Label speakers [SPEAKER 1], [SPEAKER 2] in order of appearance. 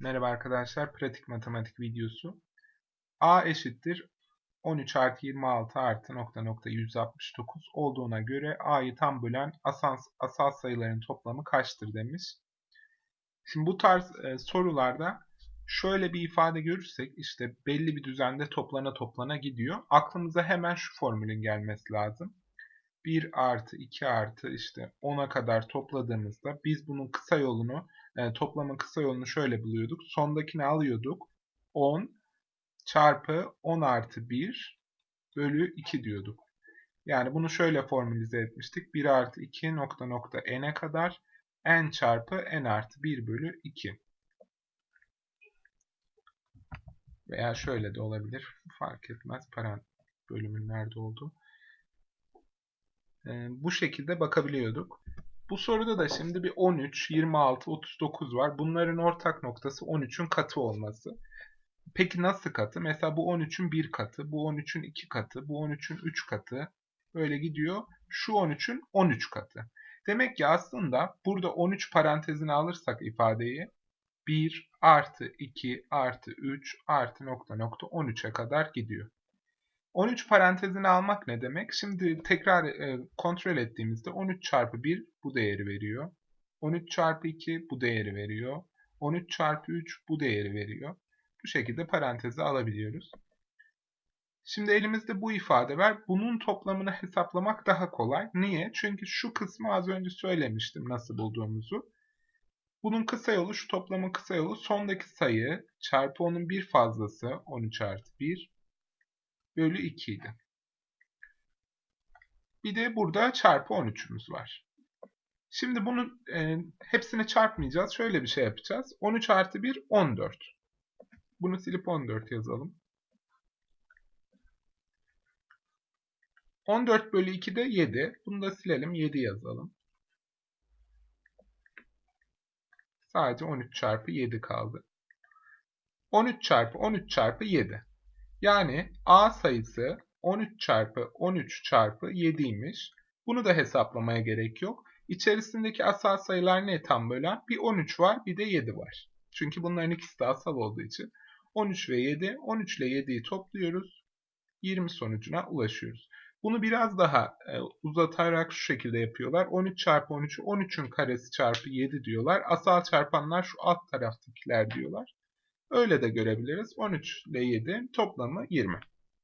[SPEAKER 1] Merhaba arkadaşlar, pratik matematik videosu. A eşittir 13 artı 26 artı nokta nokta 169 olduğuna göre A'yı tam bölen asal, asal sayıların toplamı kaçtır demiş. Şimdi bu tarz e, sorularda şöyle bir ifade görürsek işte belli bir düzende toplana toplana gidiyor. Aklımıza hemen şu formülün gelmesi lazım. 1 artı 2 artı işte 10'a kadar topladığımızda biz bunun kısa yolunu yani toplamın kısa yolunu şöyle buluyorduk. Sondakini alıyorduk. 10 çarpı 10 artı 1 bölü 2 diyorduk. Yani bunu şöyle formülize etmiştik. 1 artı 2 nokta nokta n'e kadar n çarpı n artı 1 bölü 2. Veya şöyle de olabilir. Fark etmez. Parantez bölümün nerede olduğu. Ee, bu şekilde bakabiliyorduk. Bu soruda da şimdi bir 13, 26, 39 var. Bunların ortak noktası 13'ün katı olması. Peki nasıl katı? Mesela bu 13'ün 1 katı, bu 13'ün 2 katı, bu 13'ün 3 katı. Böyle gidiyor. Şu 13'ün 13 katı. Demek ki aslında burada 13 parantezini alırsak ifadeyi 1 artı 2 artı 3 artı nokta nokta 13'e kadar gidiyor. 13 parantezini almak ne demek? Şimdi tekrar e, kontrol ettiğimizde 13 çarpı 1 bu değeri veriyor. 13 çarpı 2 bu değeri veriyor. 13 çarpı 3 bu değeri veriyor. Bu şekilde parantezi alabiliyoruz. Şimdi elimizde bu ifade var. Bunun toplamını hesaplamak daha kolay. Niye? Çünkü şu kısmı az önce söylemiştim nasıl bulduğumuzu. Bunun kısa yolu, şu toplamın kısa yolu sondaki sayı çarpı onun bir fazlası 13 artı 1 bölü 2 idi. Bir de burada çarpı 13'ümüz var. Şimdi bunun e, hepsini çarpmayacağız. Şöyle bir şey yapacağız. 13 artı 1 14. Bunu silip 14 yazalım. 14 bölü 2 de 7. Bunu da silelim 7 yazalım. Sadece 13 çarpı 7 kaldı. 13 çarpı 13 çarpı 7. Yani A sayısı 13 çarpı 13 çarpı 7'ymiş. Bunu da hesaplamaya gerek yok. İçerisindeki asal sayılar ne tam bölen? Bir 13 var bir de 7 var. Çünkü bunların ikisi de asal olduğu için. 13 ve 7, 13 ile 7'yi topluyoruz. 20 sonucuna ulaşıyoruz. Bunu biraz daha e, uzatarak şu şekilde yapıyorlar. 13 çarpı 13'ü 13'ün karesi çarpı 7 diyorlar. Asal çarpanlar şu alt taraftakiler diyorlar. Öyle de görebiliriz. 13 ile 7 toplamı 20.